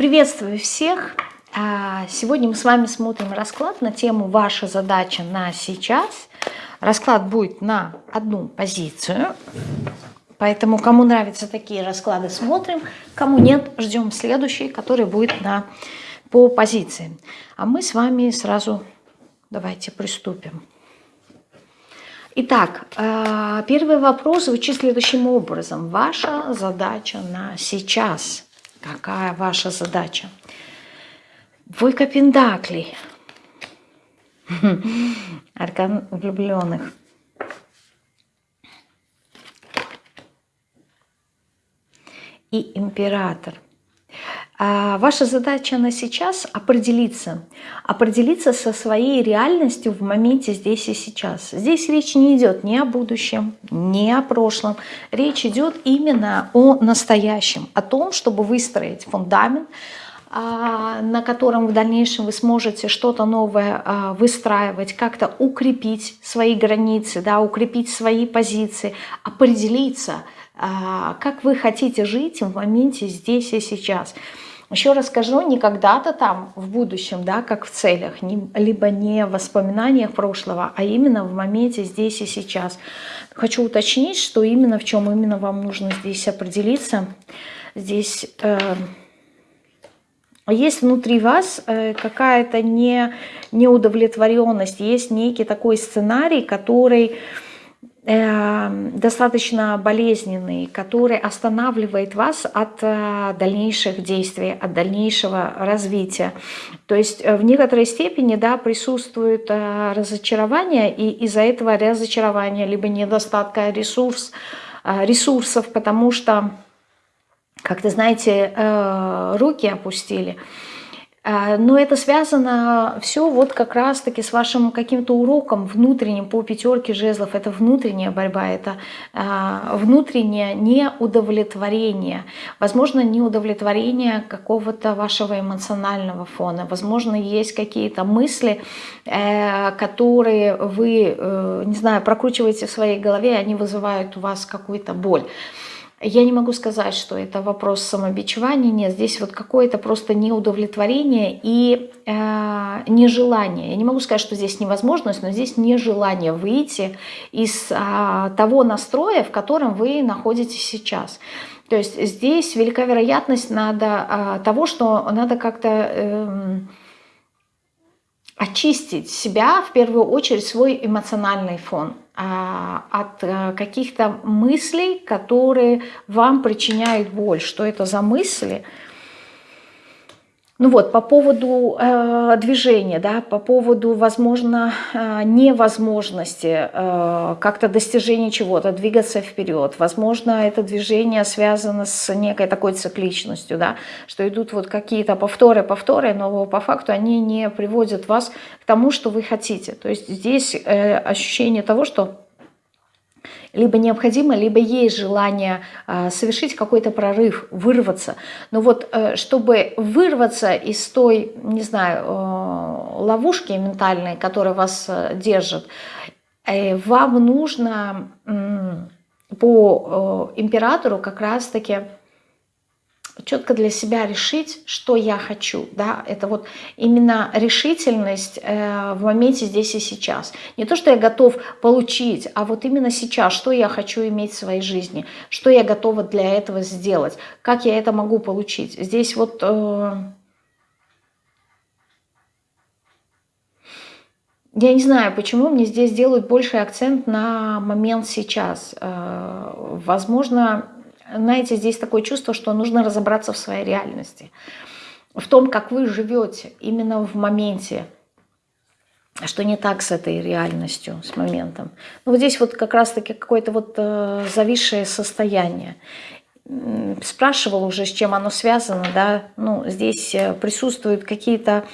Приветствую всех! А, сегодня мы с вами смотрим расклад на тему «Ваша задача на сейчас». Расклад будет на одну позицию, поэтому кому нравятся такие расклады, смотрим. Кому нет, ждем следующий, который будет на, по позиции. А мы с вами сразу давайте приступим. Итак, а, первый вопрос звучит следующим образом. Ваша задача на сейчас – Какая ваша задача? Двойка пентаклей. Аркан влюбленных. И император – ваша задача на сейчас определиться, определиться со своей реальностью в моменте здесь и сейчас. Здесь речь не идет ни о будущем, ни о прошлом. Речь идет именно о настоящем, о том, чтобы выстроить фундамент, а, на котором в дальнейшем вы сможете что-то новое а, выстраивать, как-то укрепить свои границы, да, укрепить свои позиции, определиться, как вы хотите жить в моменте здесь и сейчас – еще раз скажу, не когда-то там, в будущем, да, как в целях, не, либо не в воспоминаниях прошлого, а именно в моменте здесь и сейчас. Хочу уточнить, что именно в чем именно вам нужно здесь определиться. Здесь э, есть внутри вас э, какая-то не, неудовлетворенность, есть некий такой сценарий, который достаточно болезненный, который останавливает вас от э, дальнейших действий, от дальнейшего развития. То есть э, в некоторой степени да, присутствует э, разочарование, и из-за этого разочарования, либо недостатка ресурс, ресурсов, потому что, как то знаете, руки опустили – но это связано все вот как раз-таки с вашим каким-то уроком внутренним по пятерке жезлов. Это внутренняя борьба, это а, внутреннее неудовлетворение. Возможно, неудовлетворение какого-то вашего эмоционального фона. Возможно, есть какие-то мысли, э, которые вы, э, не знаю, прокручиваете в своей голове, они вызывают у вас какую-то боль. Я не могу сказать, что это вопрос самобичевания, нет, здесь вот какое-то просто неудовлетворение и э, нежелание. Я не могу сказать, что здесь невозможность, но здесь нежелание выйти из э, того настроя, в котором вы находитесь сейчас. То есть здесь велика вероятность надо, э, того, что надо как-то... Э, очистить себя, в первую очередь свой эмоциональный фон а, от э, каких-то мыслей, которые вам причиняют боль. Что это за мысли? Ну вот, по поводу э, движения, да, по поводу, возможно, э, невозможности э, как-то достижения чего-то, двигаться вперед. Возможно, это движение связано с некой такой цикличностью, да, что идут вот какие-то повторы, повторы, но по факту они не приводят вас к тому, что вы хотите. То есть здесь э, ощущение того, что либо необходимо, либо есть желание а, совершить какой-то прорыв, вырваться. Но вот э, чтобы вырваться из той, не знаю, э, ловушки ментальной, которая вас э, держит, вам нужно по императору как раз-таки четко для себя решить, что я хочу. Да? Это вот именно решительность э, в моменте здесь и сейчас. Не то, что я готов получить, а вот именно сейчас, что я хочу иметь в своей жизни, что я готова для этого сделать, как я это могу получить. Здесь вот... Э, я не знаю, почему мне здесь делают больший акцент на момент сейчас. Э, возможно, знаете, здесь такое чувство, что нужно разобраться в своей реальности, в том, как вы живете именно в моменте, что не так с этой реальностью, с моментом. Ну, вот здесь вот как раз-таки какое-то вот э, зависшее состояние. Спрашивал уже, с чем оно связано, да, ну, здесь э, присутствуют какие-то...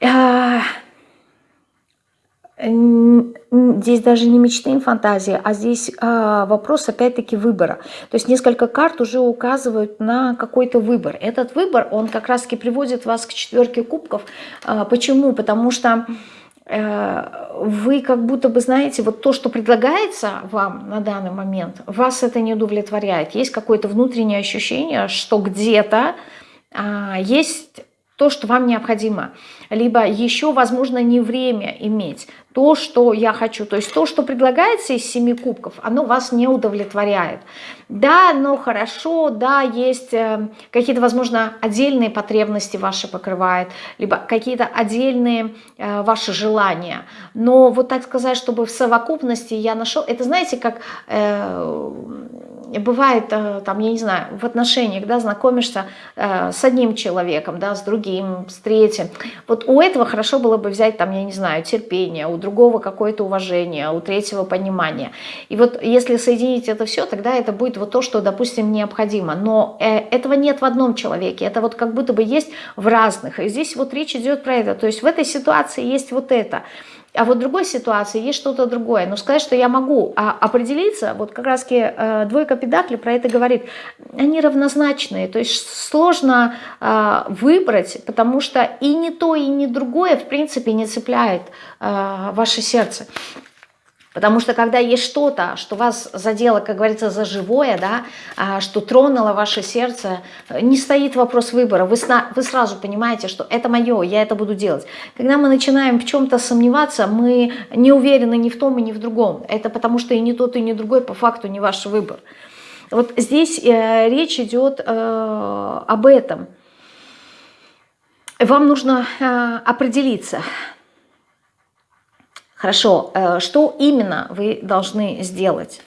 Э, здесь даже не мечты и фантазии, а здесь а, вопрос опять-таки выбора. То есть несколько карт уже указывают на какой-то выбор. Этот выбор, он как раз-таки приводит вас к четверке кубков. А, почему? Потому что э, вы как будто бы знаете, вот то, что предлагается вам на данный момент, вас это не удовлетворяет. Есть какое-то внутреннее ощущение, что где-то а, есть то, что вам необходимо. Либо еще, возможно, не время иметь то, что я хочу. То есть то, что предлагается из семи кубков, оно вас не удовлетворяет. Да, но хорошо, да, есть э, какие-то, возможно, отдельные потребности ваши покрывает, либо какие-то отдельные э, ваши желания. Но вот так сказать, чтобы в совокупности я нашел, это знаете, как... Бывает, э, там, я не знаю, в отношениях, да, знакомишься э, с одним человеком, да, с другим, с третьим. Вот у этого хорошо было бы взять, там, я не знаю, терпение, у другого какое-то уважение, у третьего понимание. И вот если соединить это все, тогда это будет вот то, что, допустим, необходимо. Но э, этого нет в одном человеке, это вот как будто бы есть в разных. И здесь вот речь идет про это. То есть в этой ситуации есть вот это. А вот в другой ситуации есть что-то другое. Но сказать, что я могу а, определиться, вот как раз э, двойка педакли про это говорит, они равнозначные. То есть сложно э, выбрать, потому что и не то, и не другое в принципе не цепляет э, ваше сердце. Потому что когда есть что-то, что вас задело, как говорится, за живое, да, а, что тронуло ваше сердце, не стоит вопрос выбора. Вы, вы сразу понимаете, что это мое, я это буду делать. Когда мы начинаем в чем-то сомневаться, мы не уверены ни в том и ни в другом. Это потому что и не тот, и не другой по факту не ваш выбор. Вот здесь э, речь идет э, об этом. Вам нужно э, определиться – Хорошо, э, что именно вы должны сделать?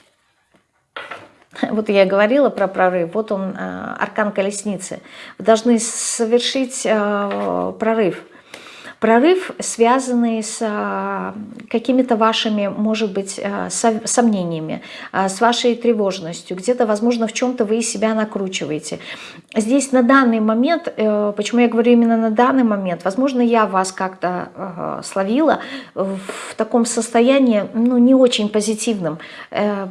Вот я говорила про прорыв, вот он, э, аркан колесницы. Вы должны совершить э, прорыв – Прорыв, связанный с а, какими-то вашими, может быть, а, сомнениями, а, с вашей тревожностью. Где-то, возможно, в чем-то вы себя накручиваете. Здесь на данный момент, э, почему я говорю именно на данный момент, возможно, я вас как-то словила в таком состоянии, ну, не очень позитивном, э,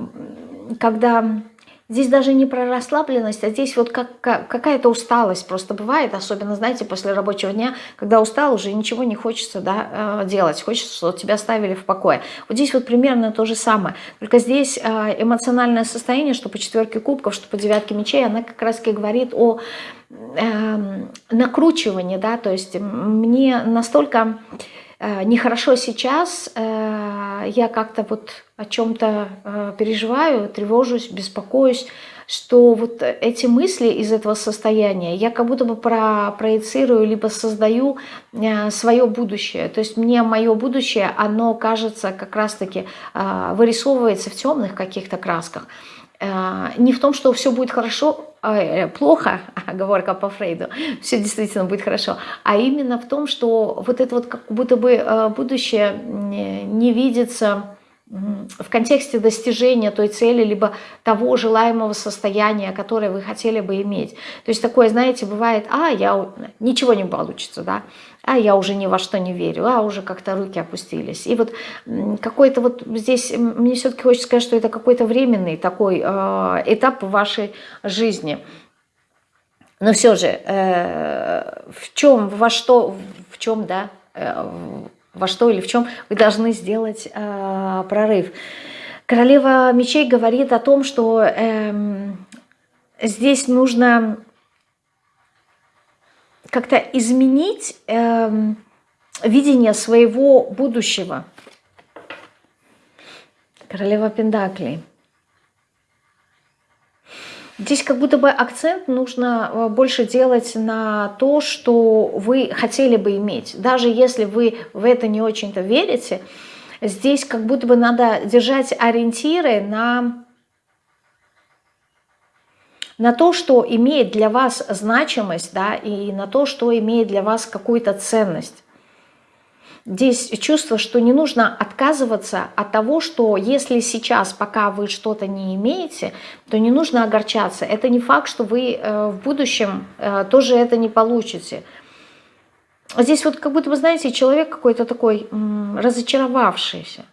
когда Здесь даже не про расслабленность, а здесь вот как, как, какая-то усталость просто бывает, особенно, знаете, после рабочего дня, когда устал, уже ничего не хочется да, э, делать, хочется, чтобы тебя ставили в покое. Вот здесь вот примерно то же самое, только здесь э, эмоциональное состояние, что по четверке кубков, что по девятке мечей, она как раз-таки говорит о э, накручивании, да, то есть мне настолько нехорошо сейчас, э, я как-то вот о чем-то э, переживаю, тревожусь, беспокоюсь, что вот эти мысли из этого состояния я как будто бы про, проецирую, либо создаю свое будущее. То есть мне мое будущее, оно кажется как раз-таки вырисовывается в темных каких-то красках. Не в том, что все будет хорошо, Э, плохо, оговорка по Фрейду, все действительно будет хорошо, а именно в том, что вот это вот как будто бы э, будущее не видится в контексте достижения той цели, либо того желаемого состояния, которое вы хотели бы иметь. То есть такое, знаете, бывает, а, я, ничего не получится, да, а я уже ни во что не верю, а уже как-то руки опустились. И вот какой-то вот здесь, мне все-таки хочется сказать, что это какой-то временный такой э, этап вашей жизни. Но все же, э, в чем, во что, в чем, да, э, во что или в чем вы должны сделать э, прорыв. Королева мечей говорит о том, что э, здесь нужно как-то изменить э, видение своего будущего. Королева Пендаклей. Здесь как будто бы акцент нужно э, больше делать на то, что вы хотели бы иметь. Даже если вы в это не очень-то верите, здесь как будто бы надо держать ориентиры на, на то, что имеет для вас значимость, да, и на то, что имеет для вас какую-то ценность. Здесь чувство, что не нужно отказываться от того, что если сейчас, пока вы что-то не имеете, то не нужно огорчаться. Это не факт, что вы э, в будущем э, тоже это не получите. Здесь вот как будто, вы знаете, человек какой-то такой разочаровавшийся.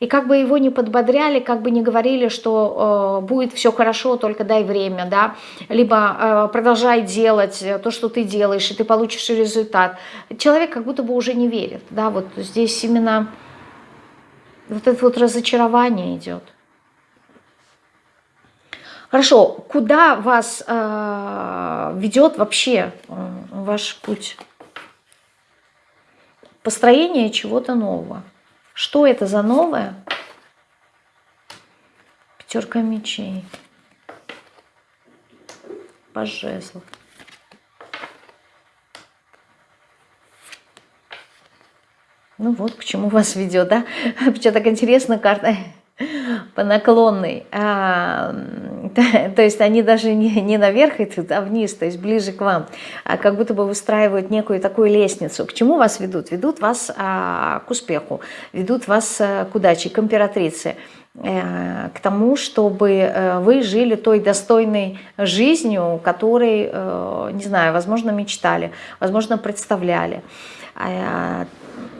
И как бы его не подбодряли, как бы не говорили, что э, будет все хорошо, только дай время, да, либо э, продолжай делать то, что ты делаешь, и ты получишь результат. Человек как будто бы уже не верит, да, вот здесь именно вот это вот разочарование идет. Хорошо, куда вас э, ведет вообще э, ваш путь? Построение чего-то нового. Что это за новое? Пятерка мечей. Паж Ну вот, к чему вас ведет, да? Почему так интересно карта по наклонной. То есть они даже не, не наверх идут, а вниз, то есть ближе к вам. А как будто бы выстраивают некую такую лестницу. К чему вас ведут? Ведут вас а, к успеху, ведут вас а, к удаче, к императрице э, к тому, чтобы э, вы жили той достойной жизнью, которой, не знаю, возможно, мечтали, возможно, представляли.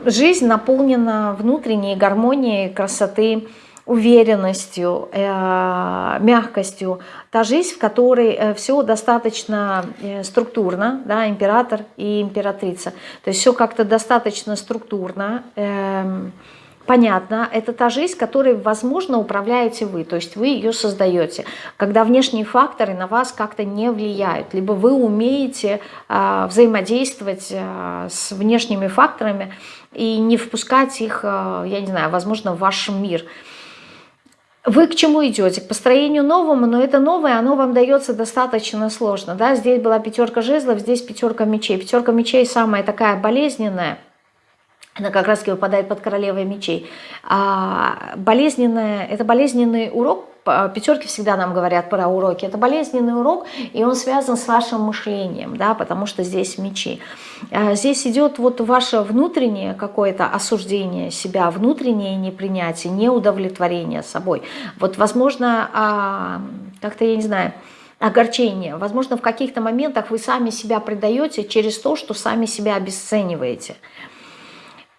Жизнь наполнена внутренней гармонией, красоты, уверенностью, э, мягкостью. Та жизнь, в которой э, все достаточно э, структурно, да, император и императрица. То есть все как-то достаточно структурно, эм, понятно, это та жизнь, которой, возможно, управляете вы, то есть вы ее создаете, когда внешние факторы на вас как-то не влияют, либо вы умеете взаимодействовать с внешними факторами и не впускать их, я не знаю, возможно, в ваш мир. Вы к чему идете? К построению новому, но это новое, оно вам дается достаточно сложно. Да? Здесь была пятерка жезлов, здесь пятерка мечей. Пятерка мечей самая такая болезненная, она как раз выпадает под королевой мечей. А болезненная, это болезненный урок, пятерки всегда нам говорят про уроки, это болезненный урок, и он связан с вашим мышлением, да, потому что здесь мечи. А здесь идет вот ваше внутреннее какое-то осуждение себя, внутреннее непринятие, неудовлетворение собой. Вот, возможно, а, как-то, я не знаю, огорчение. Возможно, в каких-то моментах вы сами себя предаете через то, что сами себя обесцениваете.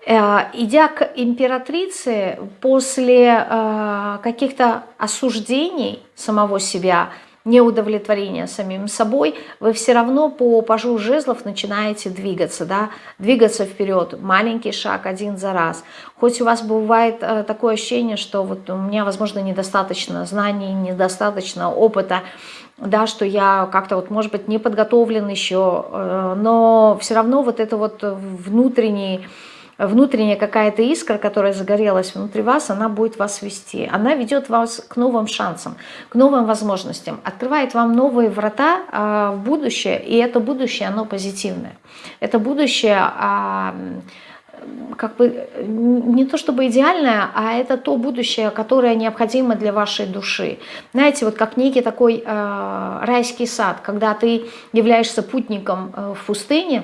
Э, идя к императрице, после э, каких-то осуждений самого себя, неудовлетворения самим собой, вы все равно по пажу жезлов начинаете двигаться, да, двигаться вперед, маленький шаг один за раз. Хоть у вас бывает э, такое ощущение, что вот у меня, возможно, недостаточно знаний, недостаточно опыта, да, что я как-то вот, может быть, не подготовлен еще, но все равно вот это вот внутренний внутренняя какая-то искра, которая загорелась внутри вас, она будет вас вести. Она ведет вас к новым шансам, к новым возможностям, открывает вам новые врата а, в будущее, и это будущее, оно позитивное. Это будущее... А, как бы не то чтобы идеальное, а это то будущее, которое необходимо для вашей души. Знаете, вот как некий такой э, райский сад, когда ты являешься путником э, в пустыне,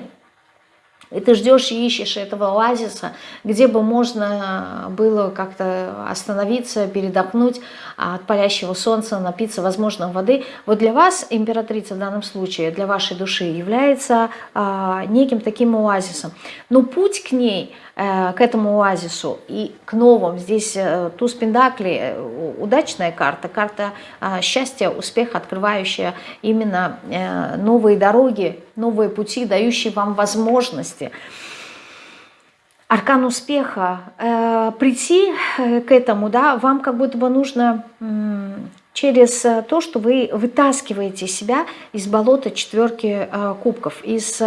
и ты ждешь и ищешь этого оазиса, где бы можно было как-то остановиться, передохнуть от палящего солнца, напиться, возможно, воды. Вот для вас, императрица в данном случае, для вашей души, является а, неким таким оазисом. Но путь к ней – к этому оазису и к новым. Здесь э, туз Пендакли, э, удачная карта, карта счастья, успеха, открывающая именно новые дороги, новые пути, дающие вам возможности. Аркан успеха. Прийти к этому, да, вам как будто бы нужно через то, что вы вытаскиваете себя из болота четверки кубков, из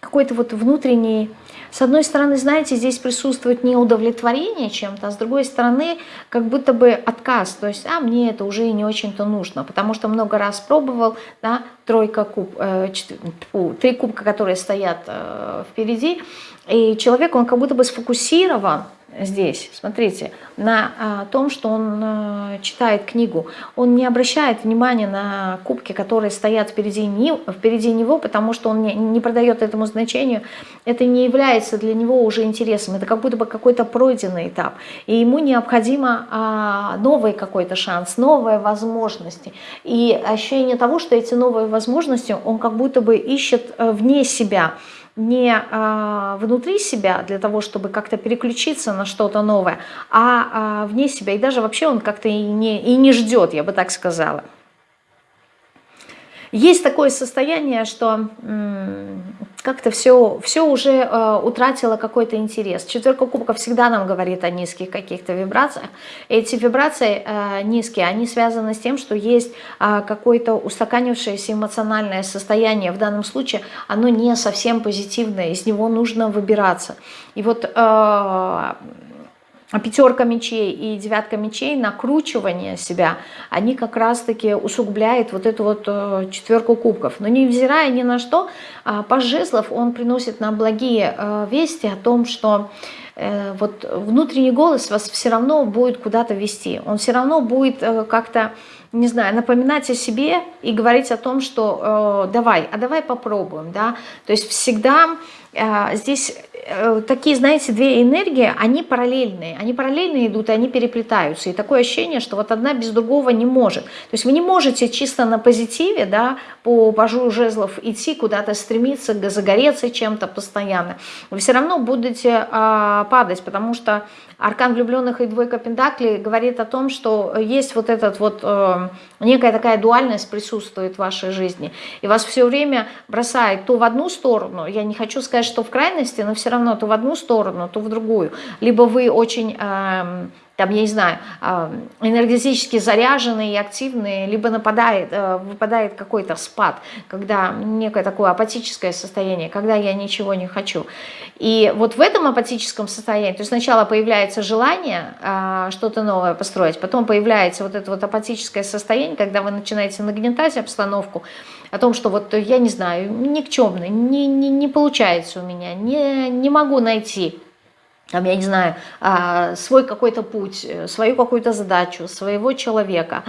какой-то вот внутренней с одной стороны, знаете, здесь присутствует не удовлетворение чем-то, а с другой стороны, как будто бы отказ. То есть, а мне это уже и не очень-то нужно, потому что много раз пробовал, да, тройка куб, э, четвер... Фу, три кубка, которые стоят э, впереди, и человек, он как будто бы сфокусирован здесь, смотрите, на а, том, что он а, читает книгу. Он не обращает внимания на кубки, которые стоят впереди, не, впереди него, потому что он не, не продает этому значению. Это не является для него уже интересом. Это как будто бы какой-то пройденный этап. И ему необходимо а, новый какой-то шанс, новые возможности. И ощущение того, что эти новые возможности он как будто бы ищет э, вне себя – не а, внутри себя для того, чтобы как-то переключиться на что-то новое, а, а вне себя. И даже вообще он как-то и не, и не ждет, я бы так сказала. Есть такое состояние, что как-то все, все уже э, утратило какой-то интерес. Четверка кубков всегда нам говорит о низких каких-то вибрациях. Эти вибрации э, низкие, они связаны с тем, что есть э, какое-то устаканившееся эмоциональное состояние. В данном случае оно не совсем позитивное, из него нужно выбираться. И вот... Э, пятерка мечей и девятка мечей, накручивание себя, они как раз-таки усугубляют вот эту вот э, четверку кубков. Но невзирая ни на что, а, паж жезлов, он приносит нам благие э, вести о том, что э, вот внутренний голос вас все равно будет куда-то вести. Он все равно будет как-то, не знаю, напоминать о себе и говорить о том, что давай, а давай попробуем, да. То есть всегда здесь такие, знаете, две энергии, они параллельные. Они параллельно идут, и они переплетаются. И такое ощущение, что вот одна без другого не может. То есть вы не можете чисто на позитиве, да, по пажу жезлов идти куда-то, стремиться, загореться чем-то постоянно. Вы все равно будете а, падать, потому что Аркан влюбленных и двойка пентаклей говорит о том, что есть вот этот вот, э, некая такая дуальность присутствует в вашей жизни. И вас все время бросает то в одну сторону, я не хочу сказать, что в крайности, но все равно то в одну сторону, то в другую. Либо вы очень... Э, там, я не знаю, энергетически заряженные и активные, либо нападает, э, выпадает какой-то спад, когда некое такое апатическое состояние, когда я ничего не хочу. И вот в этом апатическом состоянии, то есть сначала появляется желание что-то новое построить, потом появляется вот это вот апатическое состояние, когда вы начинаете нагнетать обстановку, о том, что вот я не знаю, никчемный, не, не, не получается у меня, не, не могу найти. Там, я не знаю, а, свой какой-то путь, э, свою какую-то задачу, своего человека,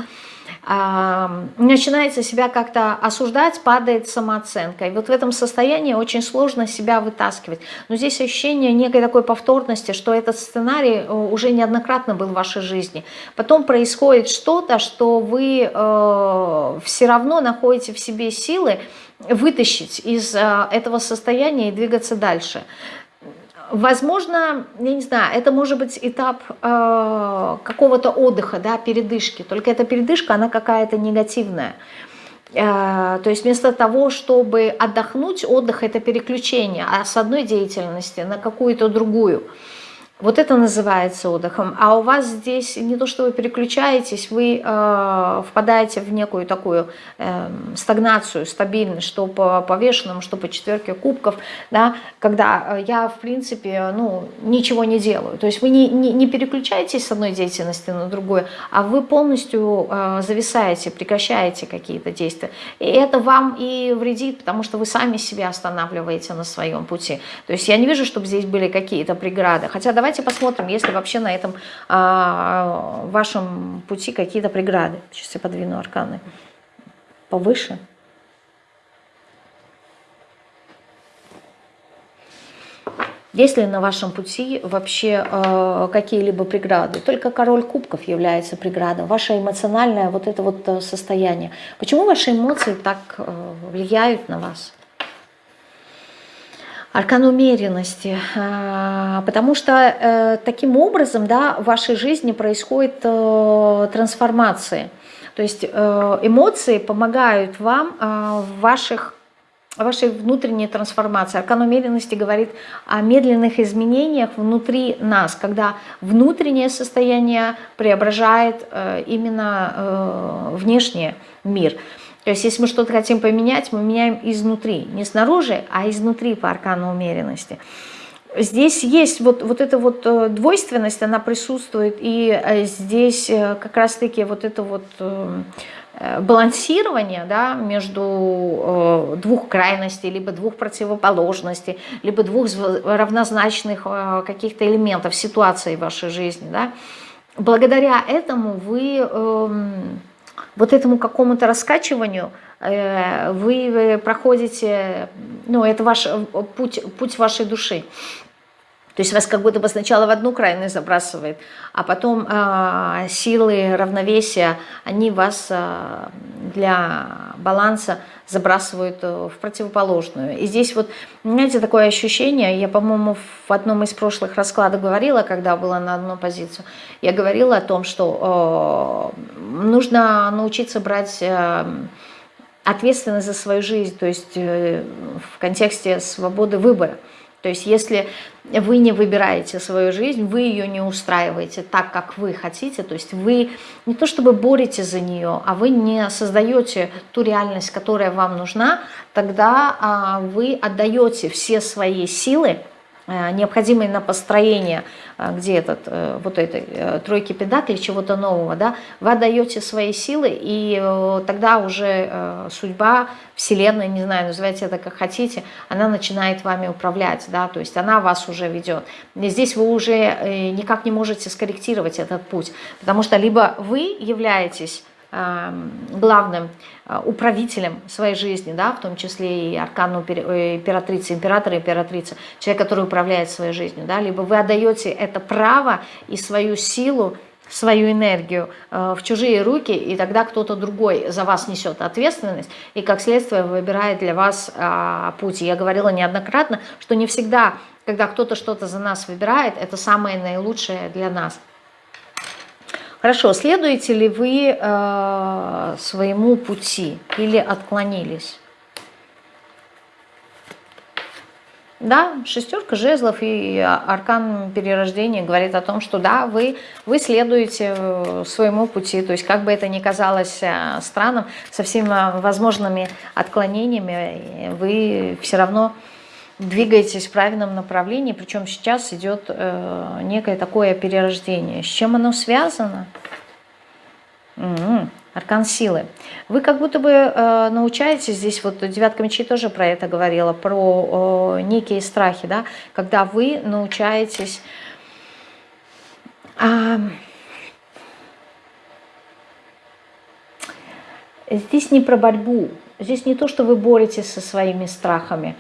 начинается себя как-то осуждать, падает самооценка. И вот в этом состоянии очень сложно себя вытаскивать. Но здесь ощущение некой такой повторности, что этот сценарий э, уже неоднократно был в вашей жизни. Потом происходит что-то, что вы э, все равно находите в себе силы вытащить из э, этого состояния и двигаться дальше. Возможно, я не знаю, это может быть этап э, какого-то отдыха, да, передышки. Только эта передышка, она какая-то негативная. Э, то есть вместо того, чтобы отдохнуть, отдых – это переключение а с одной деятельности на какую-то другую. Вот это называется отдыхом. А у вас здесь не то, что вы переключаетесь, вы э, впадаете в некую такую э, стагнацию, стабильность, что по повешенному, что по четверке кубков, да, когда я, в принципе, ну, ничего не делаю. То есть вы не, не, не переключаетесь с одной деятельности на другую, а вы полностью э, зависаете, прекращаете какие-то действия. И это вам и вредит, потому что вы сами себя останавливаете на своем пути. То есть я не вижу, чтобы здесь были какие-то преграды. Хотя давайте давайте посмотрим, есть ли вообще на этом а, вашем пути какие-то преграды. Сейчас я подвину арканы повыше. Есть ли на вашем пути вообще э, какие-либо преграды? Только король кубков является преградой. Ваше эмоциональное вот это вот э, состояние. Почему ваши эмоции так э, влияют на вас? Аркан умеренности, а, потому что э, таким образом да, в вашей жизни происходит э, трансформация. То есть э, эмоции помогают вам а, в ваших вашей внутренней трансформации. Аркан умеренности говорит о медленных изменениях внутри нас, когда внутреннее состояние преображает именно внешний мир. То есть если мы что-то хотим поменять, мы меняем изнутри. Не снаружи, а изнутри по аркану умеренности. Здесь есть вот, вот эта вот э, двойственность, она присутствует, и э, здесь э, как раз-таки вот это вот балансирование да, между двух крайностей, либо двух противоположностей, либо двух равнозначных каких-то элементов ситуации в вашей жизни. Да. Благодаря этому вы эм, вот этому какому-то раскачиванию э, вы проходите, ну, это ваш э, путь, путь вашей души. То есть вас как будто бы сначала в одну крайность забрасывает, а потом э, силы равновесия, они вас э, для баланса забрасывают э, в противоположную. И здесь вот, знаете, такое ощущение, я, по-моему, в одном из прошлых раскладов говорила, когда была на одну позицию, я говорила о том, что э, нужно научиться брать... Э, ответственность за свою жизнь, то есть э, в контексте свободы выбора. То есть если вы не выбираете свою жизнь, вы ее не устраиваете так, как вы хотите, то есть вы не то чтобы боретесь за нее, а вы не создаете ту реальность, которая вам нужна, тогда а, вы отдаете все свои силы Э, необходимые на построение, где этот, э, вот этой тройки педаклей, чего-то нового, да, вы отдаете свои силы, и тогда уже судьба, вселенная, не знаю, называйте это как хотите, она начинает вами управлять, да, то есть она вас уже ведет. И здесь вы уже никак не можете скорректировать этот путь, потому что либо вы являетесь главным а, управителем своей жизни, да, в том числе и аркану э, императрицы, императора и императрица, человек, который управляет своей жизнью, да, либо вы отдаете это право и свою силу, свою энергию э, в чужие руки, и тогда кто-то другой за вас несет ответственность, и как следствие выбирает для вас а, путь. Я говорила неоднократно, что не всегда, когда кто-то что-то за нас выбирает, это самое наилучшее для нас. Хорошо, следуете ли вы э, своему пути или отклонились? Да, шестерка жезлов и аркан перерождения говорит о том, что да, вы, вы следуете э, своему пути, то есть как бы это ни казалось э, странным, со всеми возможными отклонениями, вы все равно двигаетесь в правильном направлении, причем сейчас идет э, некое такое перерождение. С чем оно связано? Угу. Аркан силы. Вы как будто бы э, научаетесь, здесь вот девятка мечей тоже про это говорила, про э, некие страхи, да, когда вы научаетесь... Э, здесь не про борьбу, здесь не то, что вы боретесь со своими страхами,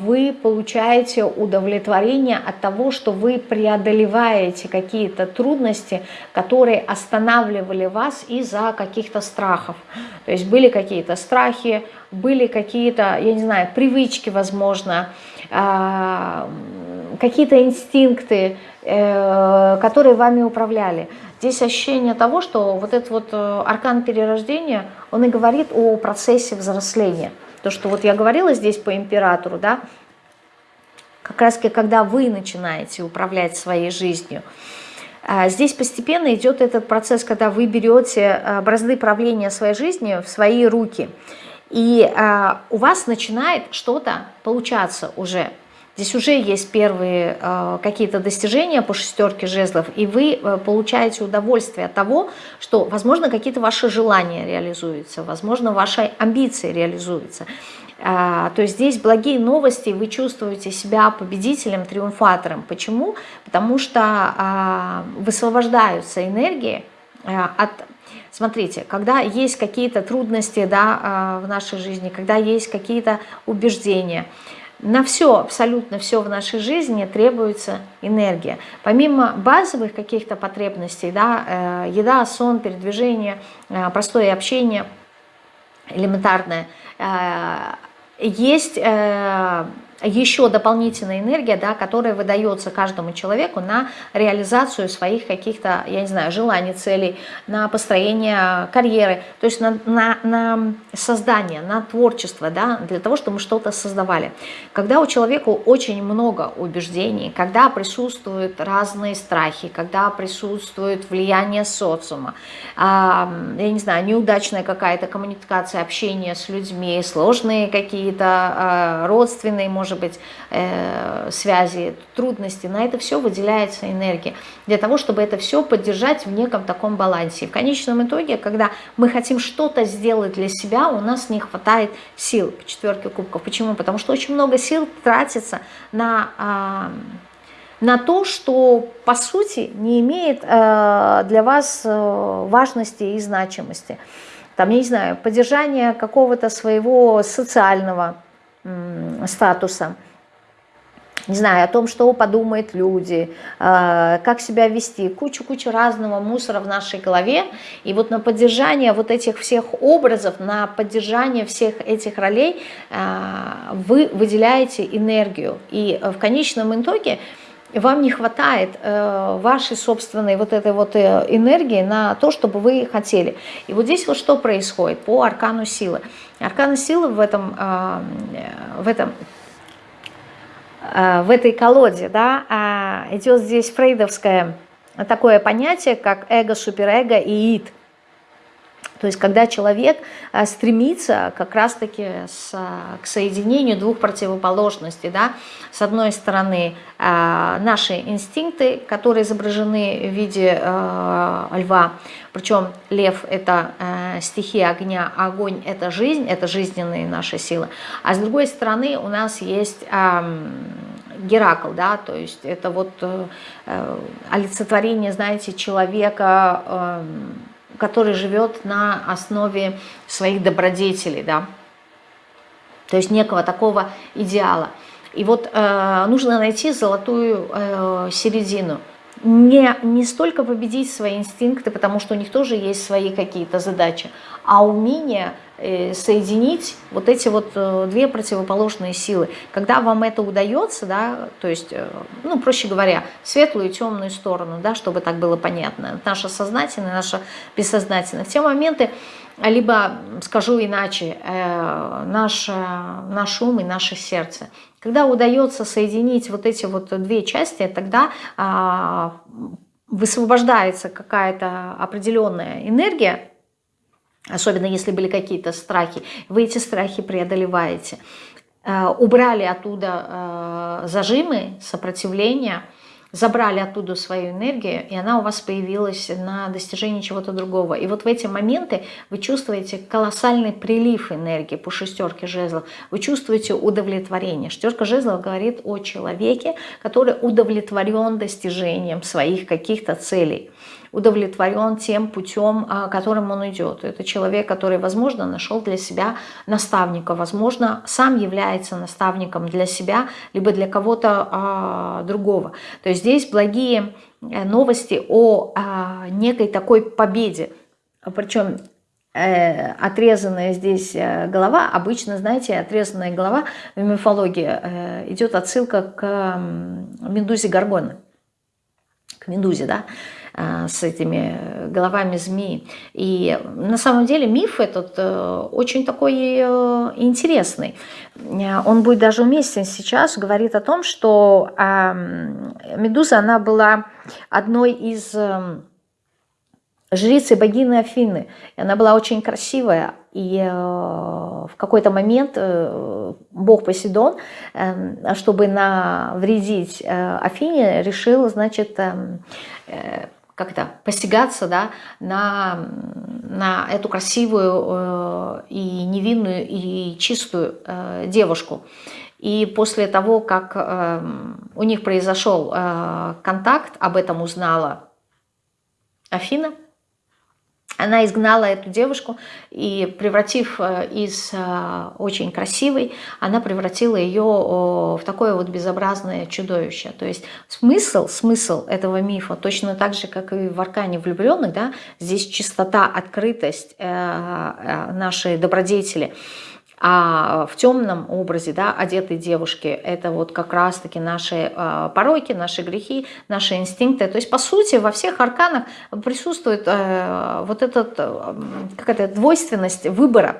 вы получаете удовлетворение от того, что вы преодолеваете какие-то трудности, которые останавливали вас из-за каких-то страхов. То есть были какие-то страхи, были какие-то, я не знаю, привычки, возможно, а, какие-то инстинкты, э, которые вами управляли. Здесь ощущение того, что вот этот вот э, аркан перерождения, он и говорит о процессе взросления. То, что вот я говорила здесь по императору, да, как раз когда вы начинаете управлять своей жизнью, а, Здесь постепенно идет этот процесс, когда вы берете а, бразды правления своей жизнью в свои руки. И а, у вас начинает что-то получаться уже. Здесь уже есть первые э, какие-то достижения по шестерке жезлов, и вы э, получаете удовольствие от того, что, возможно, какие-то ваши желания реализуются, возможно, ваши амбиции реализуются. Э, то есть здесь благие новости, вы чувствуете себя победителем, триумфатором. Почему? Потому что э, высвобождаются энергии э, от Смотрите, когда есть какие-то трудности да, э, в нашей жизни, когда есть какие-то убеждения, на все, абсолютно все в нашей жизни требуется энергия. Помимо базовых каких-то потребностей, да, э, еда, сон, передвижение, э, простое общение, элементарное, э, есть еще дополнительная энергия, да, которая выдается каждому человеку на реализацию своих каких-то, я не знаю, желаний, целей, на построение карьеры, то есть на, на, на создание, на творчество, да, для того, чтобы мы что-то создавали. Когда у человека очень много убеждений, когда присутствуют разные страхи, когда присутствует влияние социума, а, я не знаю, неудачная какая-то коммуникация, общение с людьми, сложные какие-то а, родственные, может может быть, э, связи, трудности, на это все выделяется энергия, для того, чтобы это все поддержать в неком таком балансе. И в конечном итоге, когда мы хотим что-то сделать для себя, у нас не хватает сил по четверке кубков. Почему? Потому что очень много сил тратится на... Э, на то, что по сути не имеет э, для вас э, важности и значимости. Там, я не знаю, поддержание какого-то своего социального статуса, не знаю, о том, что подумают люди, э, как себя вести, кучу-кучу разного мусора в нашей голове. И вот на поддержание вот этих всех образов, на поддержание всех этих ролей э, вы выделяете энергию. И в конечном итоге вам не хватает э, вашей собственной вот этой вот э, энергии на то, чтобы вы хотели. И вот здесь вот что происходит по аркану силы. Аркана силы в этом, э, в этом э, в этой колоде, да, э, идет здесь фрейдовское такое понятие, как эго, суперэго и ид. То есть когда человек э, стремится как раз-таки к соединению двух противоположностей, да, с одной стороны э, наши инстинкты, которые изображены в виде э, льва, причем лев это стихия огня, а огонь это жизнь, это жизненные наши силы, а с другой стороны у нас есть Геракл, да, то есть это вот олицетворение, знаете, человека, эм, который живет на основе своих добродетелей, да, то есть некого такого идеала. И вот э, нужно найти золотую э, середину. Не, не столько победить свои инстинкты, потому что у них тоже есть свои какие-то задачи, а умение Э, соединить вот эти вот э, две противоположные силы. Когда вам это удается, да, то есть, э, ну, проще говоря, светлую и темную сторону, да, чтобы так было понятно, наше сознательное, наше бессознательное, в те моменты, либо, скажу иначе, наш, наш ум и наше сердце. Когда удается соединить вот эти вот две части, тогда а, высвобождается какая-то определенная энергия, особенно если были какие-то страхи, вы эти страхи преодолеваете. Э, убрали оттуда э, зажимы, сопротивления, забрали оттуда свою энергию, и она у вас появилась на достижении чего-то другого. И вот в эти моменты вы чувствуете колоссальный прилив энергии по шестерке жезлов, вы чувствуете удовлетворение. Шестерка жезлов говорит о человеке, который удовлетворен достижением своих каких-то целей удовлетворен тем путем, а, которым он идет. Это человек, который, возможно, нашел для себя наставника, возможно, сам является наставником для себя, либо для кого-то а, другого. То есть здесь благие э, новости о а, некой такой победе. Причем э, отрезанная здесь э, голова, обычно, знаете, отрезанная голова в мифологии идет отсылка к Медузе Гаргоны, к Медузе, да, с этими головами змеи. И на самом деле миф этот э, очень такой э, интересный. Он будет даже уместен сейчас, говорит о том, что Медуза, она была одной из жрицы богини Афины. И она была очень красивая. И в какой-то момент бог Посейдон, чтобы навредить Афине, решил, значит, как это, посягаться да, на, на эту красивую э, и невинную и чистую э, девушку. И после того, как э, у них произошел э, контакт, об этом узнала Афина, она изгнала эту девушку и, превратив э, из э, очень красивой, она превратила ее в такое вот безобразное чудовище. То есть смысл, смысл этого мифа, точно так же, как и в «Аркане влюбленных», да, здесь чистота, открытость э, нашей добродетели – а в темном образе, да, одетой девушки, это вот как раз-таки наши э, пороки, наши грехи, наши инстинкты. То есть, по сути, во всех арканах присутствует э, вот эта э, какая-то двойственность выбора.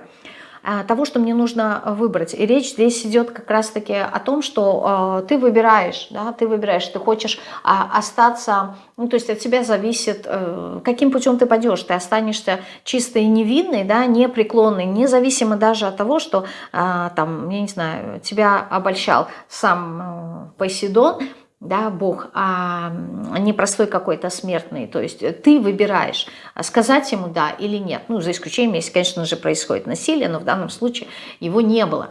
А, того, что мне нужно выбрать. И речь здесь идет как раз-таки о том, что э, ты выбираешь, да, ты выбираешь, ты хочешь э, остаться, ну, то есть от тебя зависит, э, каким путем ты пойдешь. Ты останешься чистой и невинной, да, непреклонной, независимо даже от того, что, э, там, я не знаю, тебя обольщал сам э, Посейдон, да, Бог, а не простой какой-то смертный. То есть ты выбираешь, сказать ему да или нет. Ну, за исключением, если, конечно же, происходит насилие, но в данном случае его не было.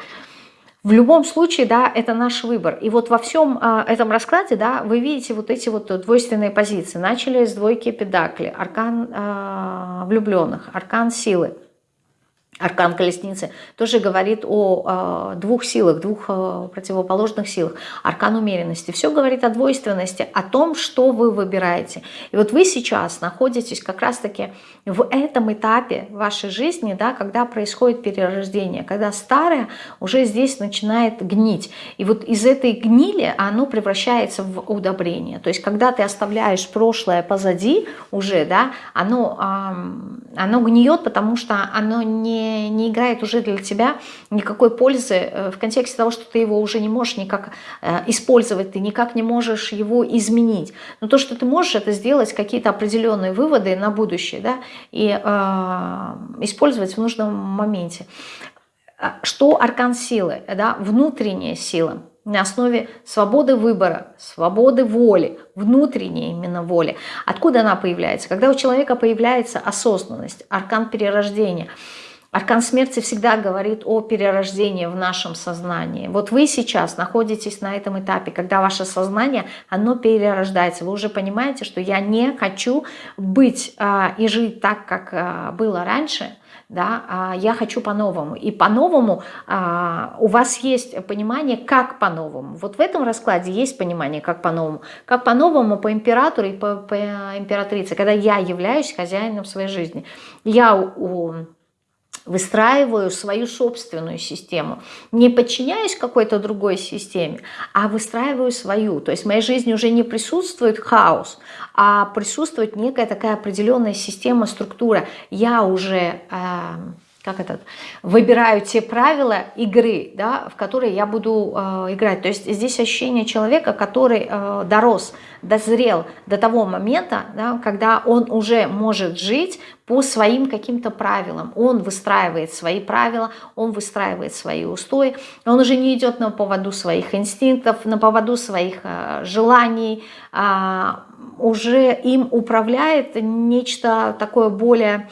В любом случае, да, это наш выбор. И вот во всем а, этом раскладе, да, вы видите вот эти вот двойственные позиции. Начали с двойки педакли, аркан а, влюбленных, аркан силы. Аркан колесницы тоже говорит о э, двух силах, двух э, противоположных силах. Аркан умеренности. Все говорит о двойственности, о том, что вы выбираете. И вот вы сейчас находитесь как раз-таки в этом этапе вашей жизни, да, когда происходит перерождение, когда старое уже здесь начинает гнить. И вот из этой гнили оно превращается в удобрение. То есть когда ты оставляешь прошлое позади уже, да, оно, э, оно гниет, потому что оно не не, играет уже для тебя никакой пользы э, в контексте того, что ты его уже не можешь никак э, использовать, ты никак не можешь его изменить. Но то, что ты можешь, это сделать какие-то определенные выводы на будущее да, и э, использовать в нужном моменте. А что аркан силы? Да? Внутренняя сила на основе свободы выбора, свободы воли, внутренней именно воли. Откуда она появляется? Когда у человека появляется осознанность, аркан перерождения – Аркан смерти всегда говорит о перерождении в нашем сознании. Вот вы сейчас находитесь на этом этапе, когда ваше сознание, оно перерождается. Вы уже понимаете, что я не хочу быть а, и жить так, как а, было раньше, да, а я хочу по-новому. И по-новому а, у вас есть понимание, как по-новому. Вот в этом раскладе есть понимание, как по-новому. Как по-новому по императору и по, по императрице, когда я являюсь хозяином своей жизни. Я у выстраиваю свою собственную систему, не подчиняюсь какой-то другой системе, а выстраиваю свою. То есть в моей жизни уже не присутствует хаос, а присутствует некая такая определенная система, структура. Я уже... Э, как этот, выбираю те правила игры, да, в которые я буду э, играть. То есть здесь ощущение человека, который э, дорос, дозрел до того момента, да, когда он уже может жить по своим каким-то правилам. Он выстраивает свои правила, он выстраивает свои устои, он уже не идет на поводу своих инстинктов, на поводу своих э, желаний, э, уже им управляет нечто такое более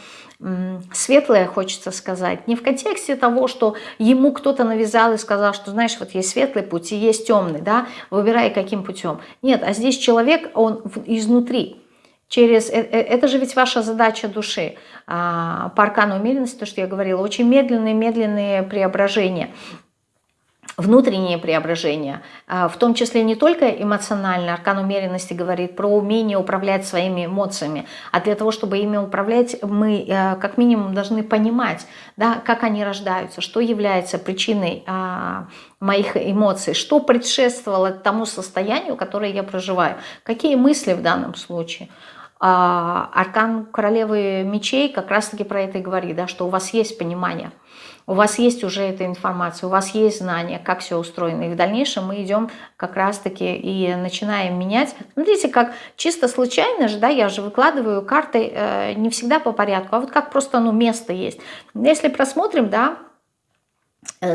светлое, хочется сказать, не в контексте того, что ему кто-то навязал и сказал, что, знаешь, вот есть светлый путь и есть темный, да, выбирай каким путем. Нет, а здесь человек, он изнутри, через, э, э, это же ведь ваша задача души, а, по аркану умеренности, то, что я говорила, очень медленные-медленные преображения внутренние преображения, а, в том числе не только эмоционально, аркан умеренности говорит про умение управлять своими эмоциями, а для того, чтобы ими управлять, мы э, как минимум должны понимать, да, как они рождаются, что является причиной а, моих эмоций, что предшествовало тому состоянию, которое я проживаю, какие мысли в данном случае. А, аркан королевы мечей как раз-таки про это и говорит, да, что у вас есть понимание – у вас есть уже эта информация, у вас есть знания, как все устроено. И в дальнейшем мы идем как раз-таки и начинаем менять. Смотрите, как чисто случайно же, да, я же выкладываю карты э, не всегда по порядку, а вот как просто ну, место есть. Если просмотрим, да,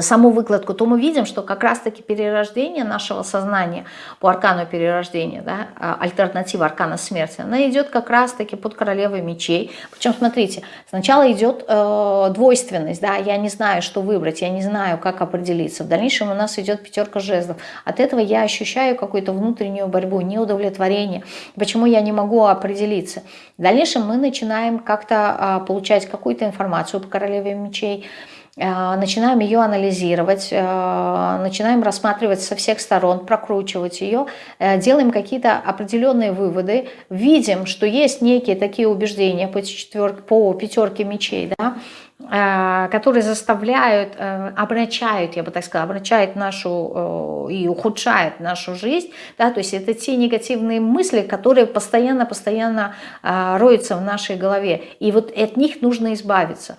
саму выкладку, то мы видим, что как раз-таки перерождение нашего сознания по аркану перерождения, да, а, альтернатива аркана смерти, она идет как раз-таки под королевой мечей. Причем, смотрите, сначала идет э, двойственность, да, я не знаю, что выбрать, я не знаю, как определиться. В дальнейшем у нас идет пятерка жезлов. От этого я ощущаю какую-то внутреннюю борьбу, неудовлетворение. Почему я не могу определиться? В дальнейшем мы начинаем как-то э, получать какую-то информацию по королеве мечей, Э, начинаем ее анализировать, э, начинаем рассматривать со всех сторон, прокручивать ее, э, делаем какие-то определенные выводы, видим, что есть некие такие убеждения по, четверке, по пятерке мечей, да, которые заставляют, обращают, я бы так сказала, обращают нашу и ухудшают нашу жизнь, да, то есть это те негативные мысли, которые постоянно-постоянно роются в нашей голове, и вот от них нужно избавиться.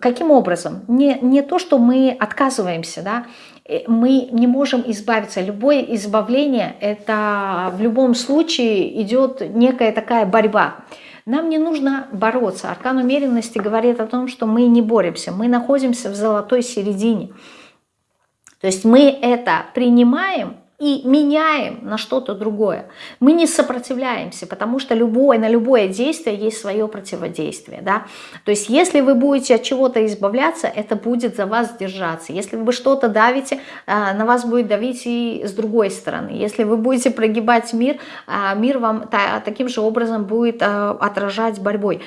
Каким образом? Не, не то, что мы отказываемся, да, э, мы не можем избавиться. Любое избавление, это в любом случае идет некая такая борьба. Нам не нужно бороться. Аркан умеренности говорит о том, что мы не боремся, мы находимся в золотой середине. То есть мы это принимаем и меняем на что-то другое. Мы не сопротивляемся, потому что любое, на любое действие есть свое противодействие. Да? То есть если вы будете от чего-то избавляться, это будет за вас держаться. Если вы что-то давите, а, на вас будет давить и с другой стороны. Если вы будете прогибать мир, а, мир вам таким же образом будет а, отражать борьбой.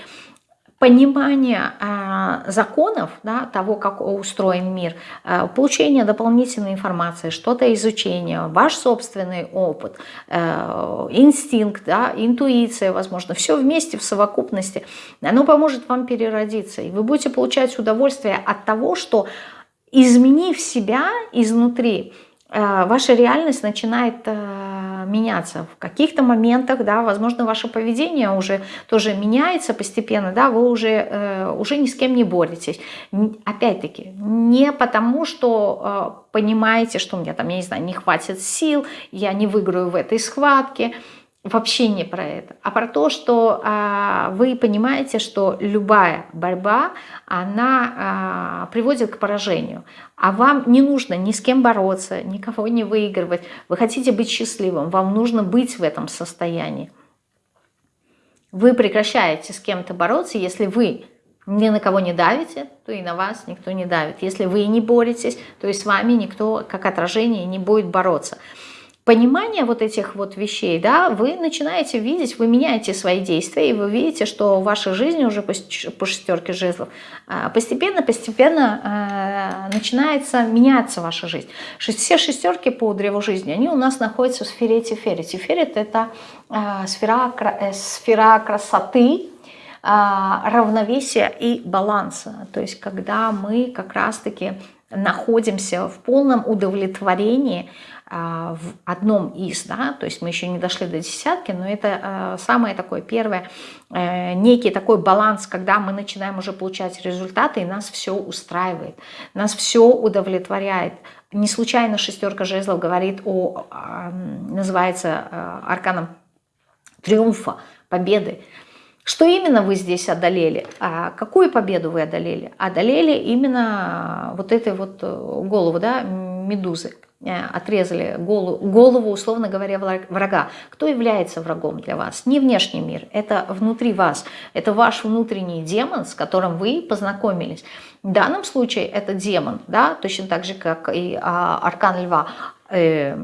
Понимание э, законов, да, того, как устроен мир, э, получение дополнительной информации, что-то изучение, ваш собственный опыт, э, инстинкт, да, интуиция, возможно, все вместе в совокупности, оно поможет вам переродиться. И вы будете получать удовольствие от того, что изменив себя изнутри, ваша реальность начинает меняться. В каких-то моментах, да, возможно, ваше поведение уже тоже меняется постепенно, да, вы уже, э, уже ни с кем не боретесь. Опять-таки, не потому, что понимаете, что у меня там, я не знаю, не хватит сил, я не выиграю в этой схватке, вообще не про это, а про то, что а, вы понимаете, что любая борьба, она а, приводит к поражению, а вам не нужно ни с кем бороться, никого не выигрывать, вы хотите быть счастливым, вам нужно быть в этом состоянии. Вы прекращаете с кем-то бороться, если вы ни на кого не давите, то и на вас никто не давит. Если вы не боретесь, то и с вами никто, как отражение, не будет бороться понимание вот этих вот вещей, да, вы начинаете видеть, вы меняете свои действия, и вы видите, что в вашей жизни уже по, по шестерке жезлов постепенно-постепенно а, начинается меняться ваша жизнь. Все шестерки по древу жизни, они у нас находятся в сфере Тифери. Тиферит – это а, сфера, э, сфера красоты, а, равновесия и баланса. То есть когда мы как раз-таки находимся в полном удовлетворении а, в одном из, да, то есть мы еще не дошли до десятки, но это а, самое такое первое, э, некий такой баланс, когда мы начинаем уже получать результаты, и нас все устраивает, нас все удовлетворяет. Не случайно шестерка жезлов говорит о, называется э, арканом триумфа, победы. Что именно вы здесь одолели? А какую победу вы одолели? Одолели именно вот этой вот э, голову, да, медузы. Э, отрезали голову, голову, условно говоря, врага. Кто является врагом для вас? Не внешний мир, это внутри вас. Это ваш внутренний демон, с которым вы познакомились. В данном случае это демон, да, точно так же, как и а, аркан льва. Э,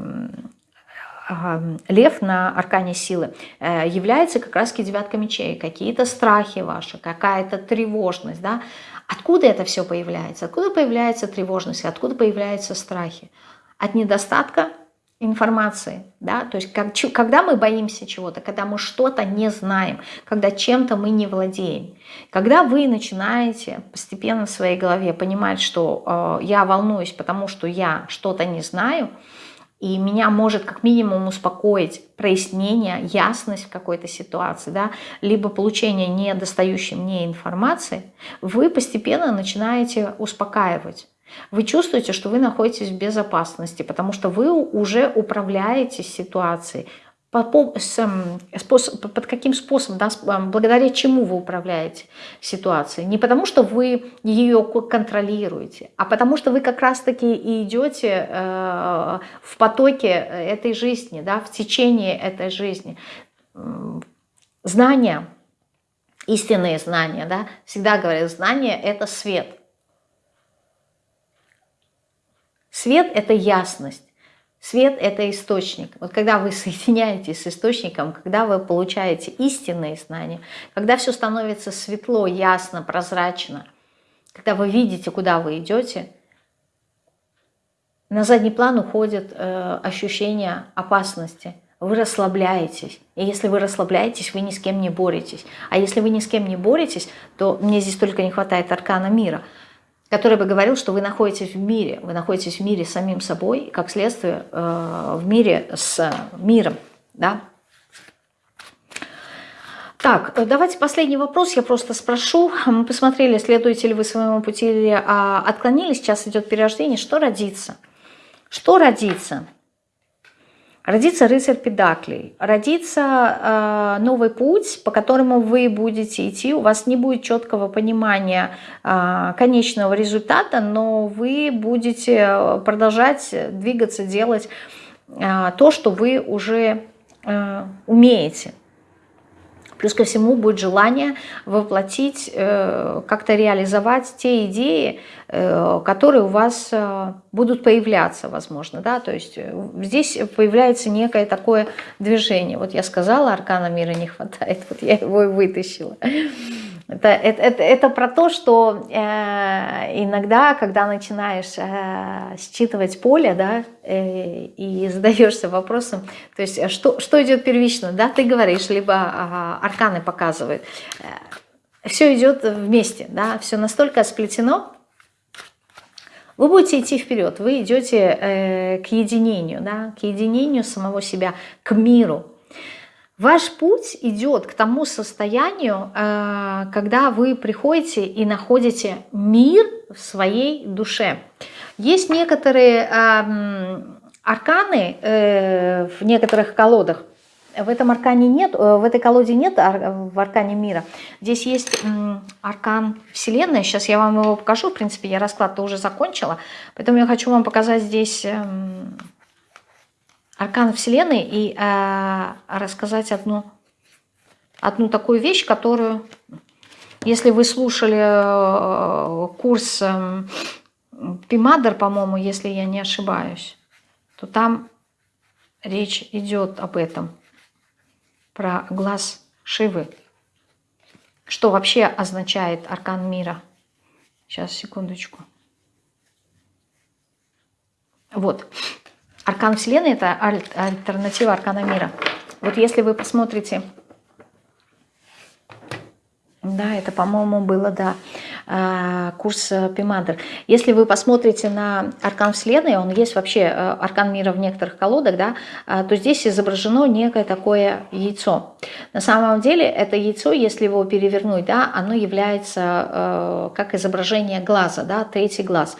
лев на аркане силы э, является как раз девятка мечей, какие-то страхи ваши, какая-то тревожность, да, Откуда это все появляется? Откуда появляется тревожность? Откуда появляются страхи? От недостатка информации, да, то есть как, когда мы боимся чего-то, когда мы что-то не знаем, когда чем-то мы не владеем, когда вы начинаете постепенно в своей голове понимать, что э, я волнуюсь, потому что я что-то не знаю, и меня может как минимум успокоить прояснение, ясность в какой-то ситуации, да, либо получение недостающей мне информации, вы постепенно начинаете успокаивать. Вы чувствуете, что вы находитесь в безопасности, потому что вы уже управляете ситуацией. Способ, под каким способом, да, благодаря чему вы управляете ситуацией. Не потому, что вы ее контролируете, а потому, что вы как раз-таки и идете э, в потоке этой жизни, да, в течение этой жизни. Знания, истинные знания, да, всегда говорят, знание – это свет – Свет – это ясность. Свет – это источник. Вот когда вы соединяетесь с источником, когда вы получаете истинные знания, когда все становится светло, ясно, прозрачно, когда вы видите, куда вы идете, на задний план уходит э, ощущение опасности. Вы расслабляетесь. И если вы расслабляетесь, вы ни с кем не боретесь. А если вы ни с кем не боретесь, то мне здесь только не хватает аркана мира – который бы говорил, что вы находитесь в мире, вы находитесь в мире с самим собой, как следствие э, в мире с миром. Да? Так, давайте последний вопрос, я просто спрошу. Мы посмотрели, следуете ли вы своему пути или а, отклонились, сейчас идет перерождение. Что родится? Что родится? Родится рыцарь педаклей, родится э, новый путь, по которому вы будете идти. У вас не будет четкого понимания э, конечного результата, но вы будете продолжать двигаться, делать э, то, что вы уже э, умеете. Плюс ко всему будет желание воплотить, э, как-то реализовать те идеи, э, которые у вас э, будут появляться, возможно. Да? То есть здесь появляется некое такое движение. Вот я сказала, аркана мира не хватает, вот я его и вытащила. Это, это, это, это про то, что э, иногда, когда начинаешь э, считывать поле, да, э, и задаешься вопросом, то есть что, что идет первично, да, ты говоришь, либо э, арканы показывают, э, все идет вместе, да, все настолько сплетено, вы будете идти вперед, вы идете э, к единению, да, к единению самого себя, к миру, Ваш путь идет к тому состоянию, э, когда вы приходите и находите мир в своей душе. Есть некоторые эм, арканы э, в некоторых колодах. В этом аркане нет, э, в этой колоде нет в аркане мира. Здесь есть аркан Вселенной. Сейчас я вам его покажу. В принципе, я расклад-то уже закончила. Поэтому я хочу вам показать здесь эм, аркан Вселенной и э, рассказать одну, одну такую вещь, которую, если вы слушали э, курс э, Пимадер, по-моему, если я не ошибаюсь, то там речь идет об этом, про глаз Шивы. Что вообще означает аркан мира? Сейчас, секундочку. Вот. Аркан Вселенной – это аль альтернатива Аркана Мира. Вот если вы посмотрите, да, это, по-моему, было, да, а, курс Пимандер. Если вы посмотрите на Аркан Вселенной, он есть вообще, э, Аркан Мира в некоторых колодах, да, то здесь изображено некое такое яйцо. На самом деле это яйцо, если его перевернуть, да, оно является э, как изображение глаза, да, третий глаз.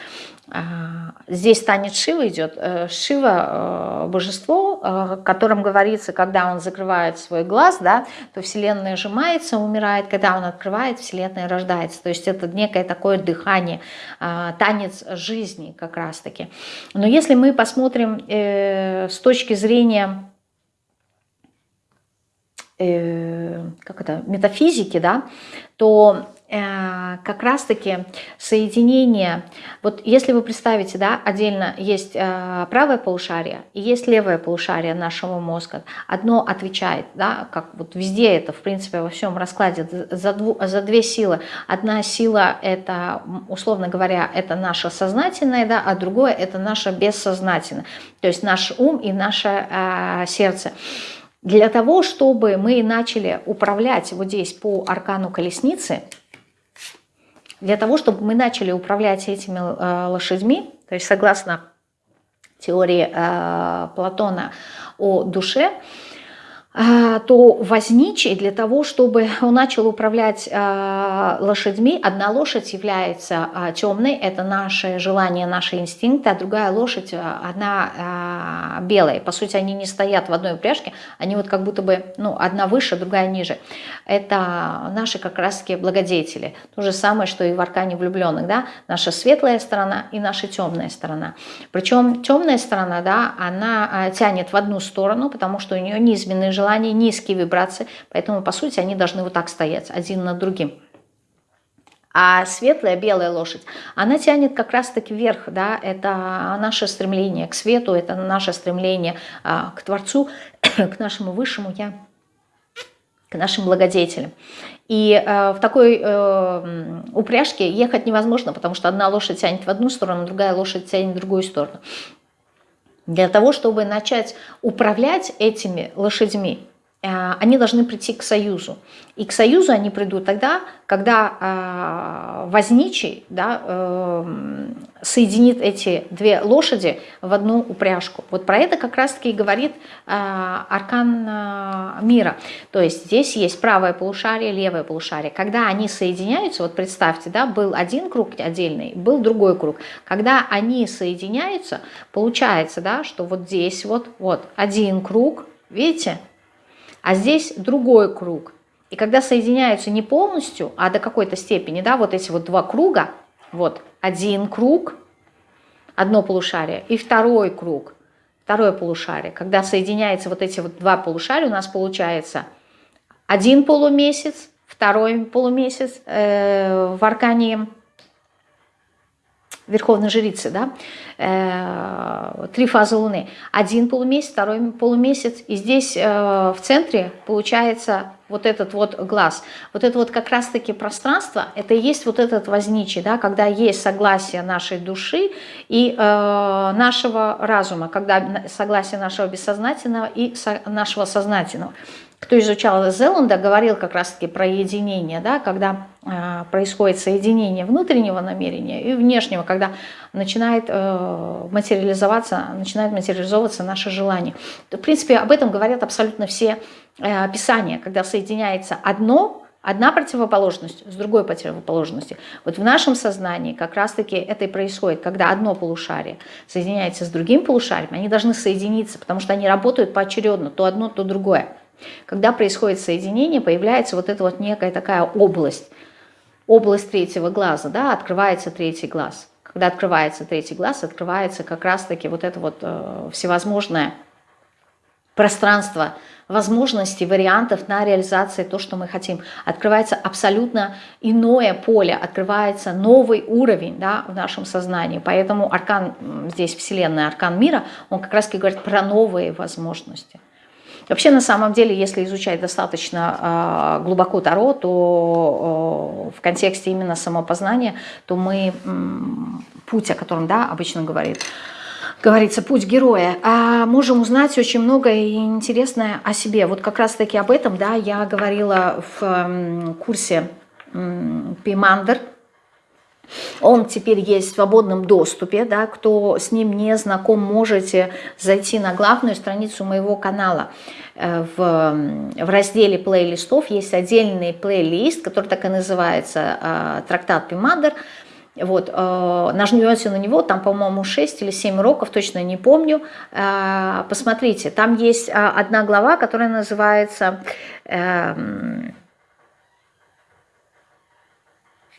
А, здесь танец Шива идет. Э, Шива – э, божество, о котором говорится, когда он закрывает свой глаз, да, то Вселенная сжимается, умирает. Когда он открывает, Вселенная рождается. То есть это некое такое дыхание, а, танец жизни как раз-таки. Но если мы посмотрим э, с точки зрения как это, метафизики, да, то Э, как раз-таки соединение, вот если вы представите, да, отдельно есть э, правое полушарие и есть левое полушарие нашего мозга, одно отвечает, да, как вот везде это, в принципе, во всем раскладе, за, дву, за две силы. Одна сила это, условно говоря, это наше сознательное, да, а другое это наше бессознательное, то есть наш ум и наше э, сердце. Для того, чтобы мы начали управлять вот здесь по аркану колесницы, для того, чтобы мы начали управлять этими э, лошадьми, то есть согласно теории э, Платона о душе, то возничий для того, чтобы он начал управлять а, лошадьми, одна лошадь является а, темной, это наше желание, наши инстинкты, а другая лошадь, она белая. По сути, они не стоят в одной упряжке, они вот как будто бы, ну, одна выше, другая ниже. Это наши как раз-таки благодетели. То же самое, что и в аркане влюбленных, да, наша светлая сторона и наша темная сторона. Причем темная сторона, да, она тянет в одну сторону, потому что у нее низменные желания, желания, низкие вибрации, поэтому, по сути, они должны вот так стоять, один над другим. А светлая, белая лошадь, она тянет как раз-таки вверх, да, это наше стремление к свету, это наше стремление а, к Творцу, к нашему Высшему Я, к нашим благодетелям. И э, в такой э, упряжке ехать невозможно, потому что одна лошадь тянет в одну сторону, другая лошадь тянет в другую сторону. Для того, чтобы начать управлять этими лошадьми, они должны прийти к союзу. И к союзу они придут тогда, когда э, возничий да, э, соединит эти две лошади в одну упряжку. Вот про это как раз-таки и говорит аркан мира. То есть здесь есть правое полушарие, левое полушарие. Когда они соединяются, вот представьте, да, был один круг отдельный, был другой круг. Когда они соединяются, получается, да, что вот здесь вот, вот один круг, видите, а здесь другой круг. И когда соединяются не полностью, а до какой-то степени, да, вот эти вот два круга, вот один круг, одно полушарие, и второй круг, второе полушарие. Когда соединяются вот эти вот два полушария, у нас получается один полумесяц, второй полумесяц э, в аркане верховной жрицы, да, э, три фазы Луны. Один полумесяц, второй полумесяц, и здесь э, в центре получается вот этот вот глаз, вот это вот как раз-таки пространство, это и есть вот этот возничий, да, когда есть согласие нашей души и э, нашего разума, когда согласие нашего бессознательного и нашего сознательного кто изучал Зеланда, говорил как раз-таки про единение, да, когда э, происходит соединение внутреннего намерения и внешнего, когда начинает э, материализоваться, начинает материализовываться наше желание. В принципе, об этом говорят абсолютно все э, писания, когда соединяется одно, одна противоположность с другой противоположностью. Вот в нашем сознании как раз-таки это и происходит, когда одно полушарие соединяется с другим полушарием, они должны соединиться, потому что они работают поочередно, то одно, то другое. Когда происходит соединение, появляется вот эта вот некая такая область, область третьего глаза, да, открывается третий глаз. Когда открывается третий глаз, открывается как раз-таки вот это вот э, всевозможное пространство возможностей, вариантов на реализацию то, что мы хотим. Открывается абсолютно иное поле, открывается новый уровень да, в нашем сознании. Поэтому аркан здесь, Вселенная, аркан мира, он как раз-таки говорит про новые возможности. Вообще, на самом деле, если изучать достаточно э, глубоко Таро, то э, в контексте именно самопознания, то мы, э, путь, о котором да, обычно говорит, говорится, путь героя, а можем узнать очень многое интересное о себе. Вот как раз-таки об этом да, я говорила в курсе Пимандер, он теперь есть в свободном доступе, да, кто с ним не знаком, можете зайти на главную страницу моего канала. Э, в, в разделе плейлистов есть отдельный плейлист, который так и называется э, «Трактат Пимандер». Вот, э, нажмете на него, там, по-моему, 6 или 7 уроков, точно не помню. Э, посмотрите, там есть э, одна глава, которая называется э,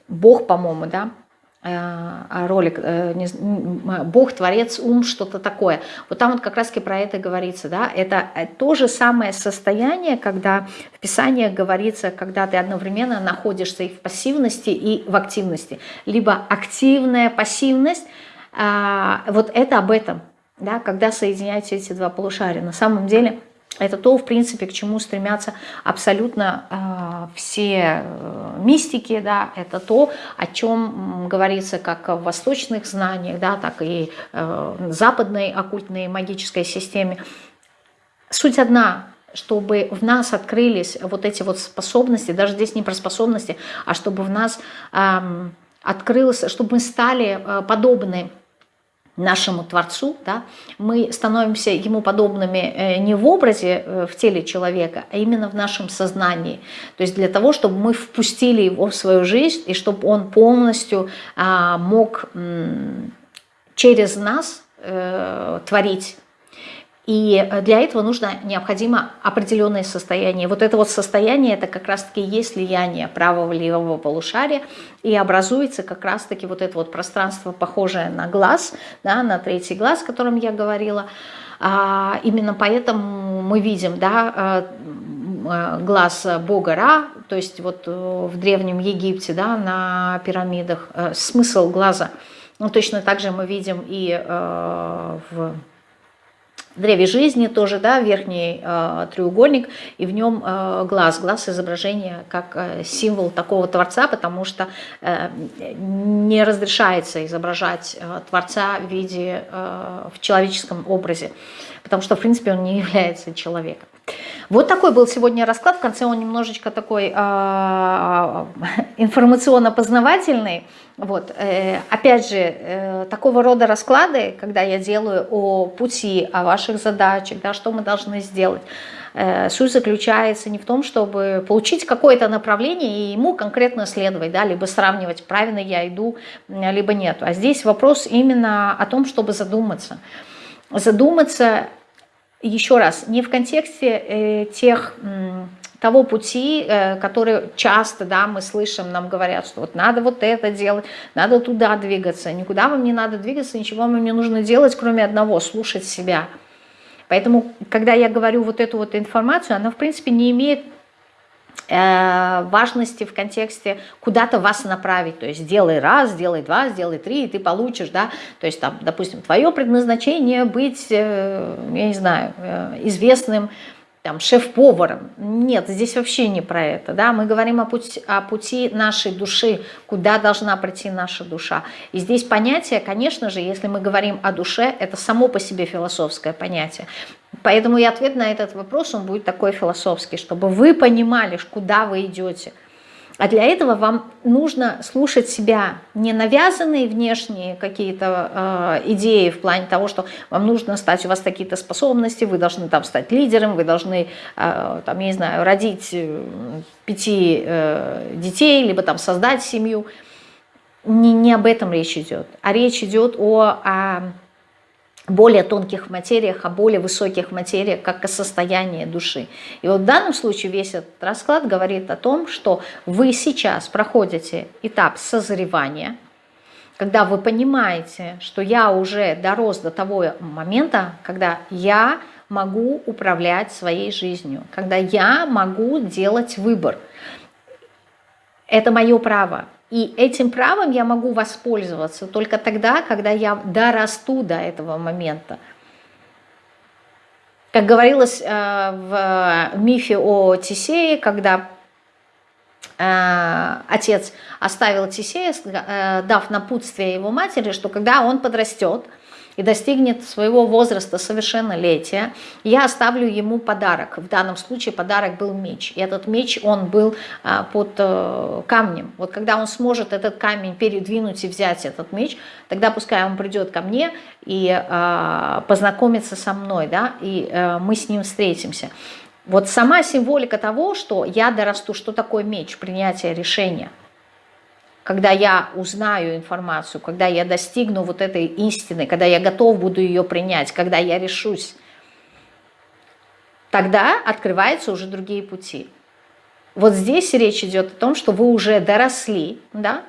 «Бог, по-моему», да, ролик э, «Бог, Творец, ум», что-то такое. Вот там вот как раз про это говорится. Да? Это э, то же самое состояние, когда в Писании говорится, когда ты одновременно находишься и в пассивности, и в активности. Либо активная пассивность, а, вот это об этом, да? когда соединяются эти два полушария. На самом деле – это то, в принципе, к чему стремятся абсолютно э, все мистики, да, это то, о чем говорится как в восточных знаниях, да, так и э, западной оккультной магической системе. Суть одна, чтобы в нас открылись вот эти вот способности, даже здесь не про способности, а чтобы в нас э, открылось, чтобы мы стали э, подобны нашему Творцу, да, мы становимся ему подобными э, не в образе, э, в теле человека, а именно в нашем сознании. То есть для того, чтобы мы впустили его в свою жизнь, и чтобы он полностью а, мог через нас э, творить и э, для этого нужно необходимо определенное состояние. Вот это вот состояние, это как раз-таки есть слияние правого левого полушария, и образуется как раз-таки вот это вот пространство, похожее на глаз, да, на третий глаз, о котором я говорила. А, именно поэтому мы видим да, э, э, глаз бога Ра, то есть вот в Древнем Египте да, на пирамидах, смысл глаза. Ну, точно так же мы видим и в древе жизни тоже, да, верхний э, треугольник, и в нем э, глаз, глаз изображения как э, символ такого Творца, потому что э, не разрешается изображать э, Творца в виде, э, в человеческом образе, потому что, в принципе, он не является человеком. Вот такой был сегодня расклад, в конце он немножечко такой э, информационно-познавательный, вот. Э, опять же, э, такого рода расклады, когда я делаю о пути, о ваших задачах, да, что мы должны сделать, э, суть заключается не в том, чтобы получить какое-то направление и ему конкретно следовать, да, либо сравнивать, правильно я иду, либо нет. А здесь вопрос именно о том, чтобы задуматься. Задуматься, еще раз, не в контексте тех того пути, э, который часто да, мы слышим, нам говорят, что вот надо вот это делать, надо туда двигаться. Никуда вам не надо двигаться, ничего вам не нужно делать, кроме одного, слушать себя. Поэтому, когда я говорю вот эту вот информацию, она, в принципе, не имеет э, важности в контексте куда-то вас направить, то есть сделай раз, сделай два, сделай три, и ты получишь, да, то есть там, допустим, твое предназначение быть, э, я не знаю, известным там, шеф-поваром. Нет, здесь вообще не про это. Да? Мы говорим о пути, о пути нашей души, куда должна прийти наша душа. И здесь понятие, конечно же, если мы говорим о душе, это само по себе философское понятие. Поэтому и ответ на этот вопрос, он будет такой философский, чтобы вы понимали, куда вы идете – а для этого вам нужно слушать себя, не навязанные внешние какие-то э, идеи в плане того, что вам нужно стать, у вас какие-то способности, вы должны там стать лидером, вы должны, э, там, я не знаю, родить э, пяти э, детей, либо там создать семью. Не, не об этом речь идет, а речь идет о, о более тонких материях, о более высоких материях, как о состоянии души. И вот в данном случае весь этот расклад говорит о том, что вы сейчас проходите этап созревания, когда вы понимаете, что я уже дорос до того момента, когда я могу управлять своей жизнью, когда я могу делать выбор. Это мое право. И этим правом я могу воспользоваться только тогда, когда я дорасту до этого момента. Как говорилось э, в мифе о Тисее, когда э, отец оставил Тисея, э, дав напутствие его матери, что когда он подрастет, и достигнет своего возраста совершеннолетия, я оставлю ему подарок. В данном случае подарок был меч. И этот меч, он был а, под э, камнем. Вот когда он сможет этот камень передвинуть и взять этот меч, тогда пускай он придет ко мне и а, познакомится со мной, да, и а, мы с ним встретимся. Вот сама символика того, что я дорасту, что такое меч, принятие решения – когда я узнаю информацию, когда я достигну вот этой истины, когда я готов буду ее принять, когда я решусь, тогда открываются уже другие пути. Вот здесь речь идет о том, что вы уже доросли да,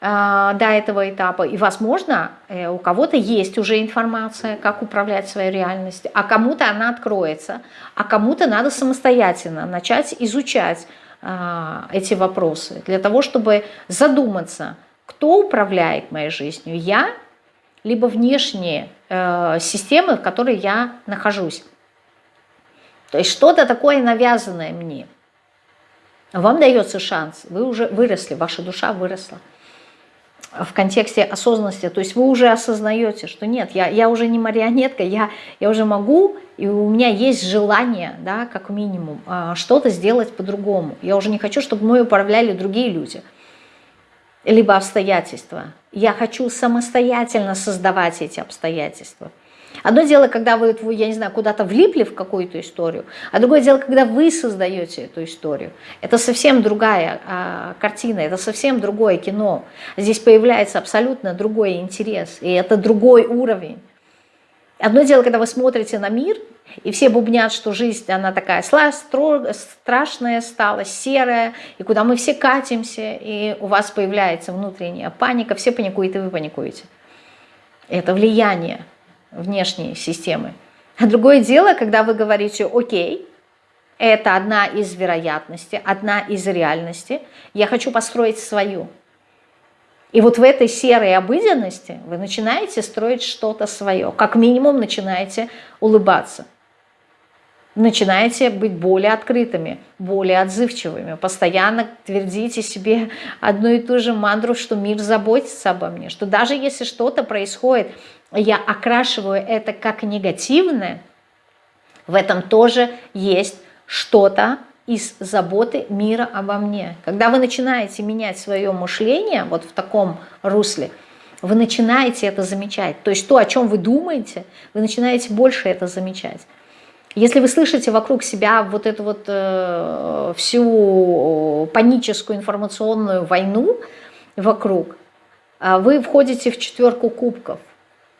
а, до этого этапа, и, возможно, э, у кого-то есть уже информация, как управлять своей реальностью, а кому-то она откроется, а кому-то надо самостоятельно начать изучать, эти вопросы, для того, чтобы задуматься, кто управляет моей жизнью, я, либо внешние э, системы, в которой я нахожусь. То есть что-то такое навязанное мне. Вам дается шанс, вы уже выросли, ваша душа выросла в контексте осознанности, то есть вы уже осознаете, что нет, я, я уже не марионетка, я, я уже могу, и у меня есть желание, да, как минимум, а, что-то сделать по-другому. Я уже не хочу, чтобы мной управляли другие люди, либо обстоятельства. Я хочу самостоятельно создавать эти обстоятельства. Одно дело, когда вы, я не знаю, куда-то влипли в какую-то историю, а другое дело, когда вы создаете эту историю. Это совсем другая а, картина, это совсем другое кино. Здесь появляется абсолютно другой интерес, и это другой уровень. Одно дело, когда вы смотрите на мир, и все бубнят, что жизнь, она такая страшная стала, серая, и куда мы все катимся, и у вас появляется внутренняя паника, все паникуют, и вы паникуете. Это влияние внешней системы. А другое дело, когда вы говорите, окей, это одна из вероятностей, одна из реальностей, я хочу построить свою. И вот в этой серой обыденности вы начинаете строить что-то свое, как минимум начинаете улыбаться начинаете быть более открытыми, более отзывчивыми, постоянно твердите себе одну и ту же мантру, что мир заботится обо мне, что даже если что-то происходит, я окрашиваю это как негативное, в этом тоже есть что-то из заботы мира обо мне. Когда вы начинаете менять свое мышление вот в таком русле, вы начинаете это замечать. То есть то, о чем вы думаете, вы начинаете больше это замечать. Если вы слышите вокруг себя вот эту вот э, всю паническую информационную войну вокруг, э, вы входите в четверку кубков.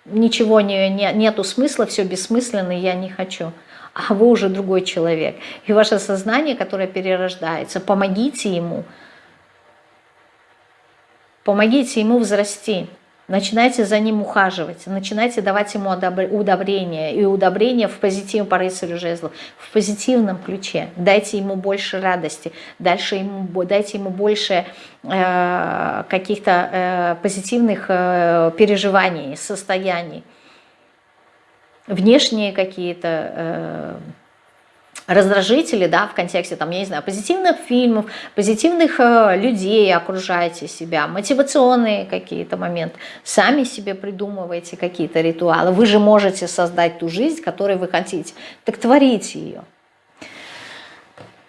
Ничего не, не, нету смысла, все бессмысленно, я не хочу. А вы уже другой человек. И ваше сознание, которое перерождается, помогите ему. Помогите ему взрасти начинайте за ним ухаживать, начинайте давать ему удобрения, и удобрения в позитивном по рыцарю жезлов, в позитивном ключе. Дайте ему больше радости, дальше ему, дайте ему больше э, каких-то э, позитивных э, переживаний, состояний. Внешние какие-то... Э, раздражители, да, в контексте, там, я не знаю, позитивных фильмов, позитивных э, людей окружаете себя, мотивационные какие-то моменты, сами себе придумываете какие-то ритуалы. Вы же можете создать ту жизнь, которую вы хотите. Так творите ее.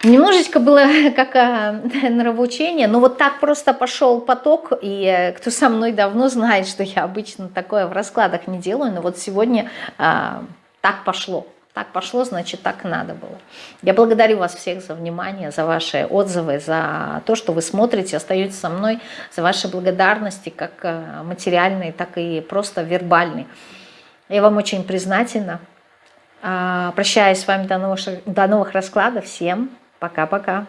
Немножечко было как а, нравоучение, но вот так просто пошел поток, и э, кто со мной давно знает, что я обычно такое в раскладах не делаю, но вот сегодня а, так пошло. Так пошло, значит, так надо было. Я благодарю вас всех за внимание, за ваши отзывы, за то, что вы смотрите, остаетесь со мной, за ваши благодарности, как э, материальные, так и просто вербальные. Я вам очень признательна. А, прощаюсь с вами до новых, до новых раскладов. Всем пока-пока.